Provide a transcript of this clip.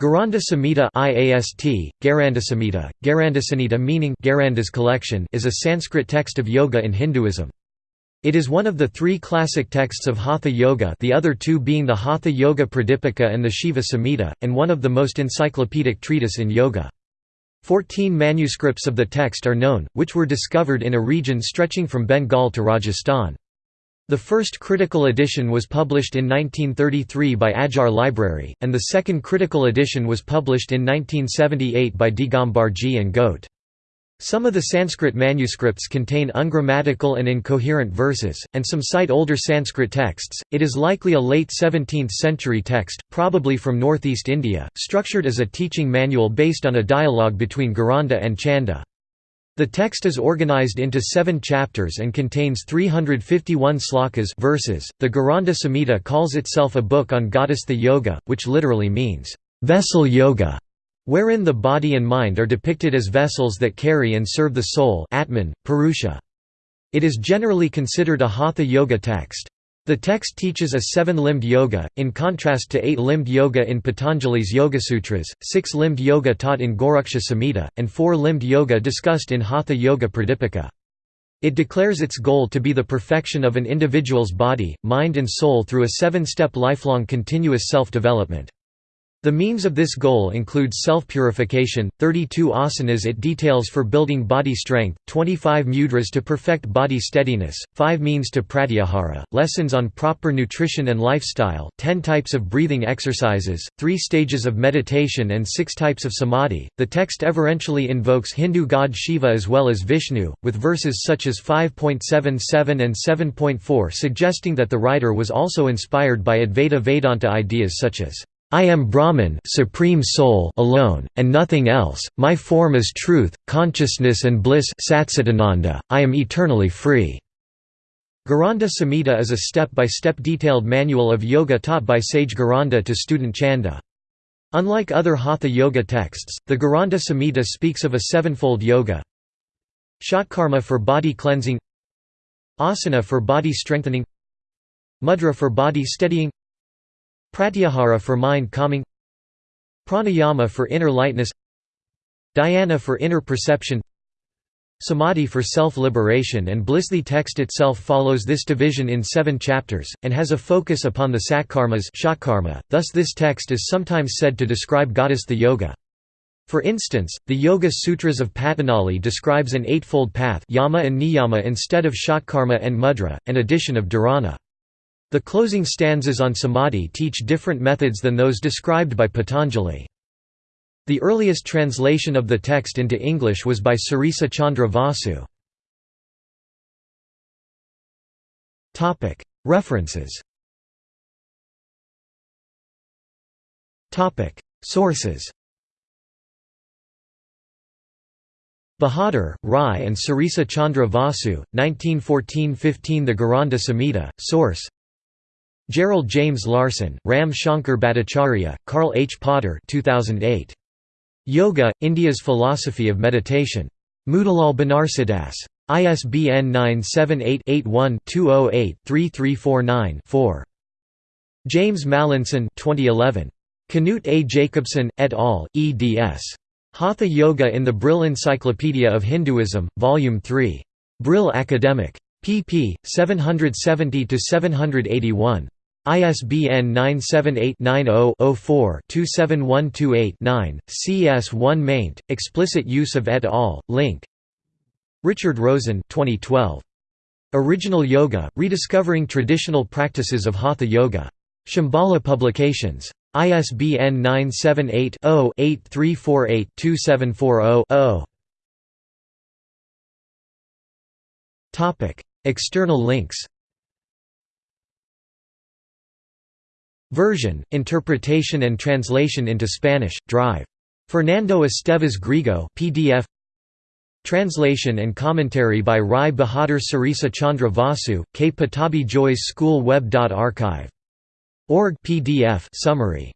Gheranda Samhita IAST, Garandasamhita, Garandasanita meaning Gheranda's collection is a Sanskrit text of yoga in Hinduism. It is one of the three classic texts of Hatha Yoga the other two being the Hatha Yoga Pradipika and the Shiva Samhita, and one of the most encyclopedic treatise in yoga. Fourteen manuscripts of the text are known, which were discovered in a region stretching from Bengal to Rajasthan. The first critical edition was published in 1933 by Adyar Library, and the second critical edition was published in 1978 by Digambarji and Gote. Some of the Sanskrit manuscripts contain ungrammatical and incoherent verses, and some cite older Sanskrit texts. It is likely a late 17th century text, probably from northeast India, structured as a teaching manual based on a dialogue between Gheranda and Chanda. The text is organized into seven chapters and contains 351 slokas verses. The Gheranda Samhita calls itself a book on Ghatastha Yoga, which literally means, vessel yoga, wherein the body and mind are depicted as vessels that carry and serve the soul Atman, Purusha. It is generally considered a Hatha Yoga text. The text teaches a seven-limbed yoga, in contrast to eight-limbed yoga in Patanjali's Yogasutras, six-limbed yoga taught in Goraksha Samhita, and four-limbed yoga discussed in Hatha Yoga Pradipika. It declares its goal to be the perfection of an individual's body, mind and soul through a seven-step lifelong continuous self-development. The means of this goal include self-purification, 32 asanas it details for building body strength, 25 mudras to perfect body steadiness, 5 means to pratyahara, lessons on proper nutrition and lifestyle, 10 types of breathing exercises, 3 stages of meditation and 6 types of samadhi. The text everentially invokes Hindu god Shiva as well as Vishnu, with verses such as 5.77 and 7.4 suggesting that the writer was also inspired by Advaita Vedanta ideas such as I am Brahman supreme soul alone, and nothing else, my form is truth, consciousness and bliss I am eternally free." Gheranda Samhita is a step-by-step -step detailed manual of yoga taught by sage Gheranda to student Chanda. Unlike other Hatha yoga texts, the Gheranda Samhita speaks of a sevenfold yoga Shatkarma for body cleansing Asana for body strengthening Mudra for body steadying Pratyahara for mind calming Pranayama for inner lightness Dhyana for inner perception Samadhi for self-liberation and bliss. The text itself follows this division in seven chapters, and has a focus upon the satkarmas thus this text is sometimes said to describe ghatastha yoga. For instance, the Yoga Sutras of Patanjali describes an eightfold path yama and niyama instead of shatkarma and mudra, and addition of dharana. The closing stanzas on samadhi teach different methods than those described by Patanjali. The earliest translation of the text into English was by Srisa Chandra Vasu. References Sources Bahadur, Rai and Srisa Chandra Vasu, 1914–15 The Gheranda Samhita, source Gerald James Larson, Ram Shankar Bhattacharya, Karl H. Potter 2008. Yoga, India's Philosophy of Meditation. Motilal Banarsidass. ISBN 978-81-208-3349-4. James Mallinson 2011. Knut A. Jacobsen, et al., eds. Hatha Yoga in the Brill Encyclopedia of Hinduism, Volume 3. Brill Academic. pp. 770–781. ISBN 978-90-04-27128-9, CS1 maint, explicit use of et al., link Richard Rosen 2012. Original Yoga, Rediscovering Traditional Practices of Hatha Yoga. Shambhala Publications. ISBN 978-0-8348-2740-0 External links Version, interpretation and translation into Spanish, Drive. Fernando Esteves Grigo PDF Translation and commentary by Rai Bahadur Srisa Chandra Vasu, K. Pattabhi Jois School Web. Archive. Org PDF summary